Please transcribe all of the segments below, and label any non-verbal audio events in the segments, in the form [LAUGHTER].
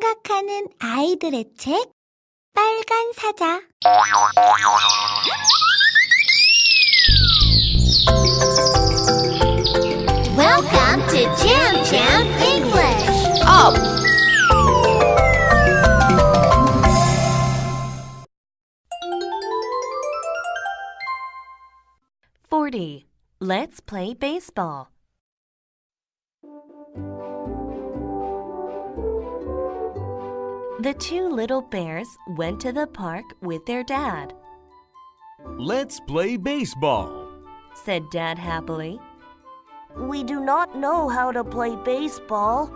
생각하는 아이들의 책 빨간 사자 Welcome to Jam Jam English. Up! Forty. Let's play baseball. The two little bears went to the park with their dad, Let's play baseball. said Dad happily, We do not know how to play baseball.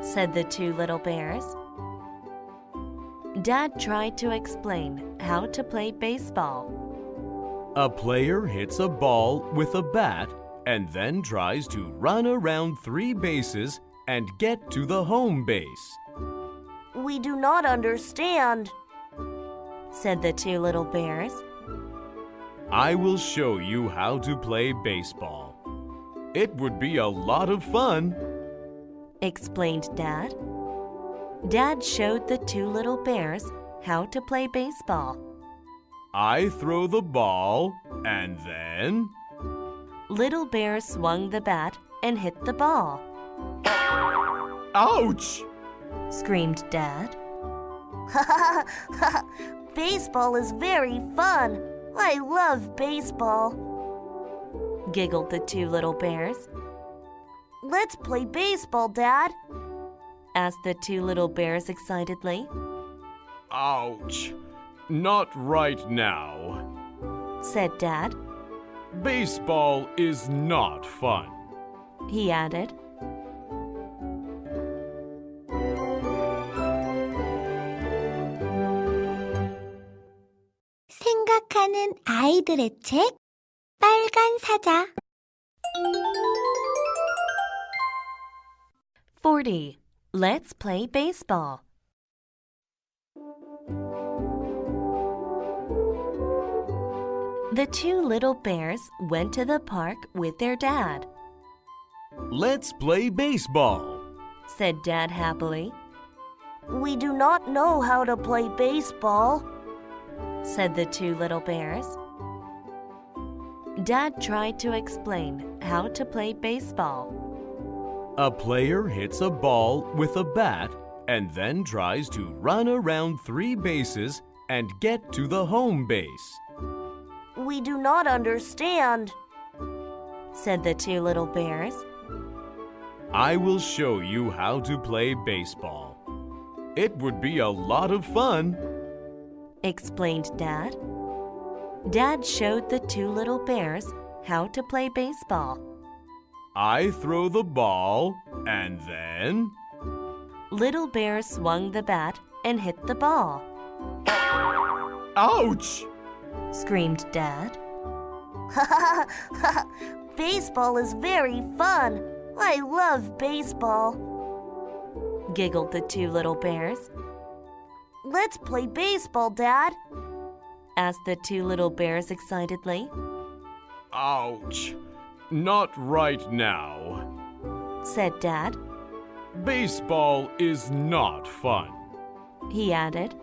said the two little bears. Dad tried to explain how to play baseball. A player hits a ball with a bat and then tries to run around three bases and get to the home base. We do not understand. said the two little bears. I will show you how to play baseball. It would be a lot of fun. explained Dad. Dad showed the two little bears how to play baseball. I throw the ball and then. Little Bear swung the bat and hit the ball, Ouch! Screamed Dad. [LAUGHS] baseball is very fun. I love baseball. Giggled the two little bears. Let's play baseball, Dad. Asked the two little bears excitedly. Ouch! Not right now. Said Dad. Baseball is not fun. He added. 생각하는 아이들의 책 빨간 사자 Forty. Let's play baseball. The two little bears went to the park with their dad, Let's play baseball. said Dad happily, We do not know how to play baseball. said the two little bears. Dad tried to explain how to play baseball. A player hits a ball with a bat and then tries to run around three bases and get to the home base. We do not understand. said the two little bears. I will show you how to play baseball. It would be a lot of fun. Explained Dad. Dad showed the two little bears how to play baseball. I throw the ball and then. Little Bear swung the bat and hit the ball, Ouch! screamed Dad. [LAUGHS] baseball is very fun. I love baseball. Giggled the two little bears. Let's play baseball, Dad. Asked the two little bears excitedly. Ouch! Not right now. Said Dad. Baseball is not fun. He added.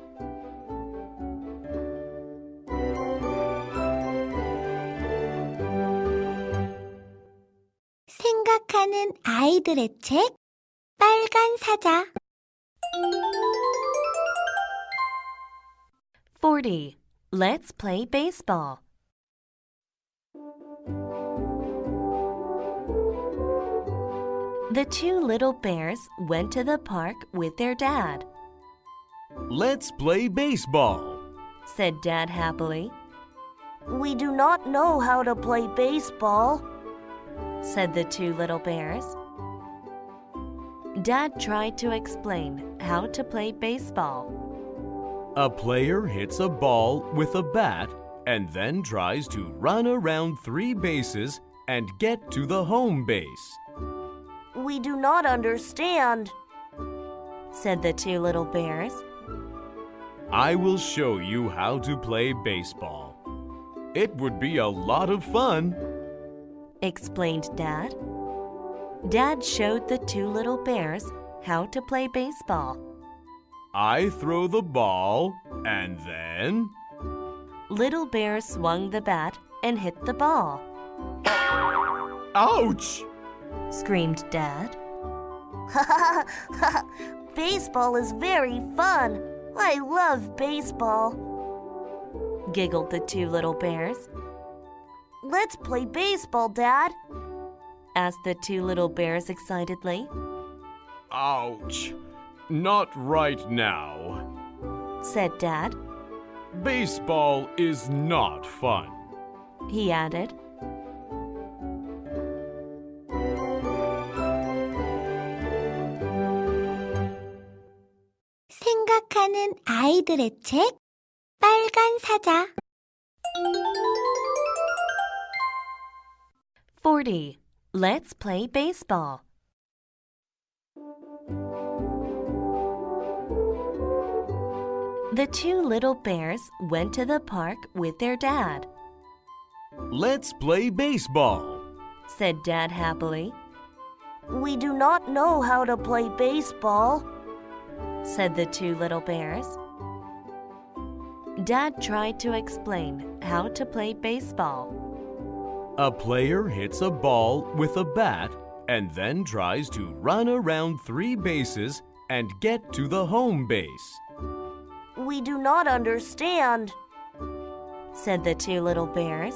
생각하는 아이들의 책 빨간 사자 Forty. Let's play baseball. The two little bears went to the park with their dad, Let's play baseball. said Dad happily, We do not know how to play baseball. said the two little bears. Dad tried to explain how to play baseball. A player hits a ball with a bat and then tries to run around three bases and get to the home base. We do not understand. said the two little bears. I will show you how to play baseball. It would be a lot of fun. explained Dad. Dad showed the two little bears how to play baseball. I throw the ball, and then. Little Bear swung the bat and hit the ball. Ouch! Screamed Dad. [LAUGHS] baseball is very fun. I love baseball. Giggled the two little bears. Let's play baseball, Dad. Asked the two little bears excitedly. Ouch! Not right now. Said Dad. Baseball is not fun. He added. 생각하는 아이들의 책 빨간 사자 40. Let's play baseball. The two little bears went to the park with their dad, Let's play baseball. said Dad happily, We do not know how to play baseball. said the two little bears. Dad tried to explain how to play baseball. A player hits a ball with a bat and then tries to run around three bases and get to the home base. We do not understand. said the two little bears.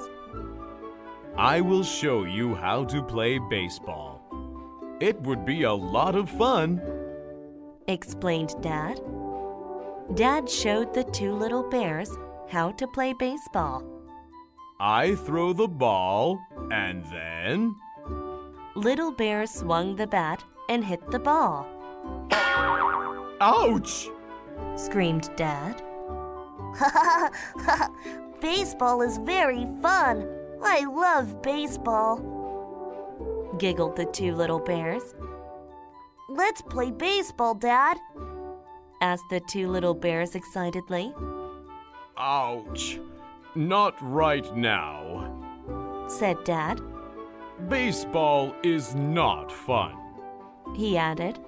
I will show you how to play baseball. It would be a lot of fun. explained Dad. Dad showed the two little bears how to play baseball. I throw the ball and then. Little Bear swung the bat and hit the ball, Ouch! Screamed Dad. [LAUGHS] baseball is very fun. I love baseball. Giggled the two little bears. Let's play baseball, Dad. Asked the two little bears excitedly. Ouch! Not right now. Said Dad. Baseball is not fun. He added.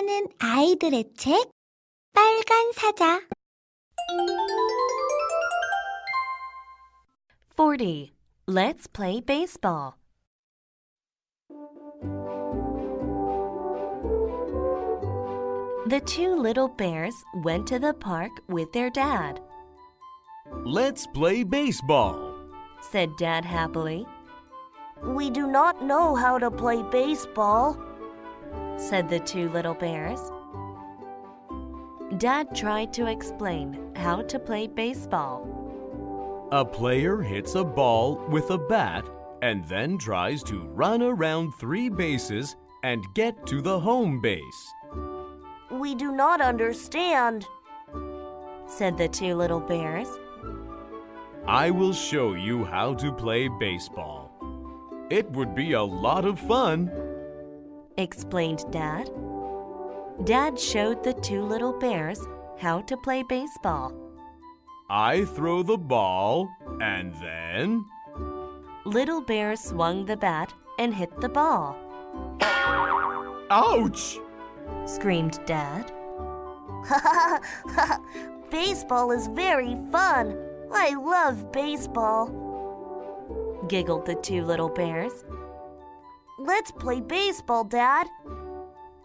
생각하는 아이들의 책 빨간 사자 40. Let's play baseball. The two little bears went to the park with their dad, Let's play baseball. said Dad happily, We do not know how to play baseball. said the two little bears. Dad tried to explain how to play baseball. A player hits a ball with a bat and then tries to run around three bases and get to the home base. We do not understand. said the two little bears. I will show you how to play baseball. It would be a lot of fun. Explained Dad. Dad showed the two little bears how to play baseball. I throw the ball and then. Little Bear swung the bat and hit the ball, Ouch! screamed Dad. [LAUGHS] baseball is very fun. I love baseball. Giggled the two little bears. Let's play baseball, Dad.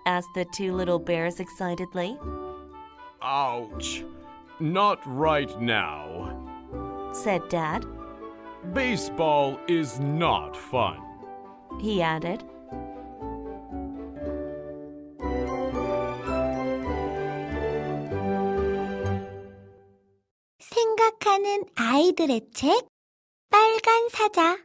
Asked the two little bears excitedly. Ouch! Not right now. Said Dad. Baseball is not fun. He added. 생각하는 아이들의 책 빨간 사자